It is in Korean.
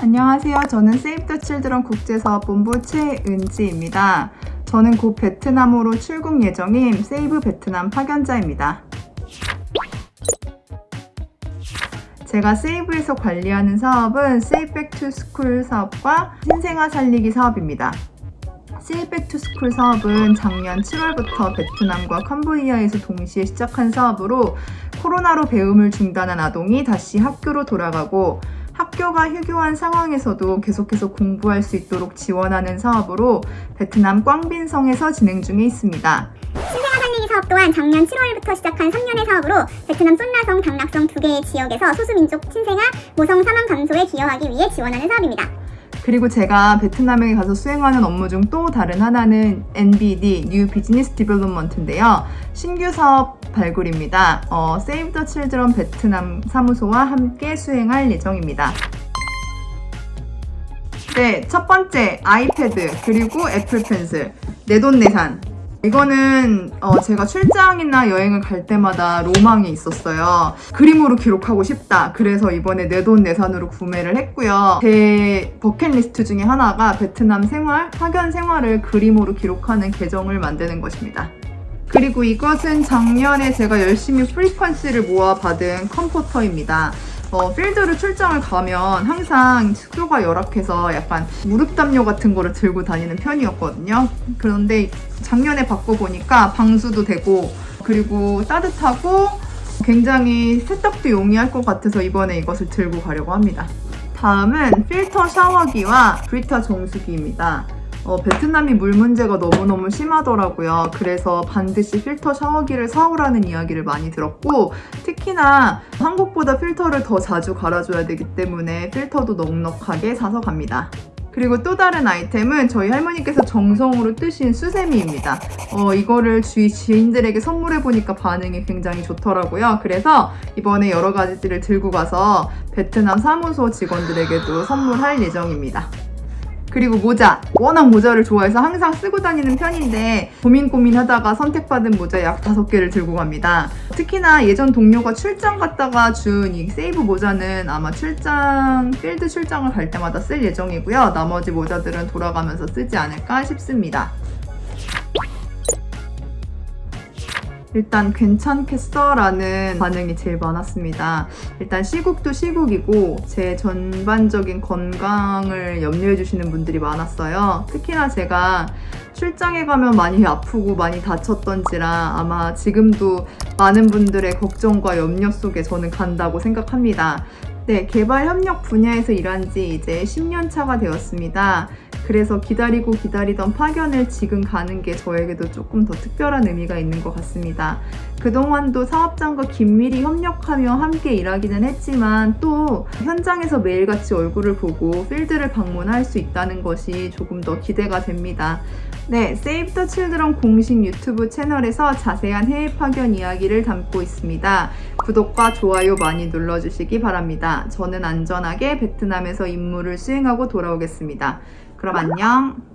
안녕하세요. 저는 세이브 더 칠드런 국제사업 본부 최은지입니다. 저는 곧 베트남으로 출국 예정인 세이브 베트남 파견자입니다. 제가 세이브에서 관리하는 사업은 세이브 back to school 사업과 신생아 살리기 사업입니다. 세이브 back to school 사업은 작년 7월부터 베트남과 캄보디아에서 동시에 시작한 사업으로 코로나로 배움을 중단한 아동이 다시 학교로 돌아가고 학교가 휴교한 상황에서도 계속해서 공부할 수 있도록 지원하는 사업으로 베트남 꽝빈성에서 진행 중에 있습니다. 사업 또한 작년 7월부터 시작한 3년의 사업으로 베트남 쏜라성, 당락성 두 개의 지역에서 소수민족 신생아 모성 사망 감소에 기여하기 위해 지원하는 사업입니다. 그리고 제가 베트남에 가서 수행하는 업무 중 또 다른 하나는 NBD, New Business Development인데요. 신규 사업 발굴입니다. 어, Save the Children 베트남 사무소와 함께 수행할 예정입니다. 네, 첫 번째 아이패드 그리고 애플 펜슬 내돈내산 이거는 어, 제가 출장이나 여행을 갈 때마다 로망이 있었어요. 그림으로 기록하고 싶다. 그래서 이번에 내돈내산으로 구매를 했고요. 제 버킷리스트 중에 하나가 베트남 생활, 파견 생활을 그림으로 기록하는 계정을 만드는 것입니다. 그리고 이것은 작년에 제가 열심히 frequency를 모아 받은 comforter입니다. 어, 필드를 출장을 가면 항상 숙소가 열악해서 약간 무릎 담요 같은 거를 들고 다니는 편이었거든요. 그런데 작년에 받고 보니까 방수도 되고 그리고 따뜻하고 굉장히 세탁도 용이할 것 같아서 이번에 이것을 들고 가려고 합니다. 다음은 필터 샤워기와 브리타 정수기입니다. 어, 베트남이 물 문제가 너무너무 심하더라고요. 그래서 반드시 필터 샤워기를 사오라는 이야기를 많이 들었고 특히나 한국보다 필터를 더 자주 갈아줘야 되기 때문에 필터도 넉넉하게 사서 갑니다. 그리고 또 다른 아이템은 저희 할머니께서 정성으로 뜨신 수세미입니다. 어, 이거를 주위 지인들에게 선물해보니까 반응이 굉장히 좋더라고요. 그래서 이번에 여러 가지들을 들고 가서 베트남 사무소 직원들에게도 선물할 예정입니다. 그리고 모자. 워낙 모자를 좋아해서 항상 쓰고 다니는 편인데 고민 고민하다가 선택받은 모자 약 5개를 들고 갑니다. 특히나 예전 동료가 출장 갔다가 준 이 세이브 모자는 아마 출장, 필드 출장을 갈 때마다 쓸 예정이고요. 나머지 모자들은 돌아가면서 쓰지 않을까 싶습니다. 일단 괜찮겠어? 라는 반응이 제일 많았습니다. 일단 시국도 시국이고 제 전반적인 건강을 염려해 주시는 분들이 많았어요. 특히나 제가 출장에 가면 많이 아프고 많이 다쳤던지라 아마 지금도 많은 분들의 걱정과 염려 속에 저는 간다고 생각합니다. 네, 개발 협력 분야에서 일한 지 이제 10년 차가 되었습니다. 그래서 기다리고 기다리던 파견을 지금 가는 게 저에게도 조금 더 특별한 의미가 있는 것 같습니다. 그동안도 사업장과 긴밀히 협력하며 함께 일하기는 했지만 또 현장에서 매일같이 얼굴을 보고 필드를 방문할 수 있다는 것이 조금 더 기대가 됩니다. 네, 세이브 더 칠드런 공식 유튜브 채널에서 자세한 해외 파견 이야기를 담고 있습니다. 구독과 좋아요 많이 눌러주시기 바랍니다. 저는 안전하게 베트남에서 임무를 수행하고 돌아오겠습니다. 그럼 안녕!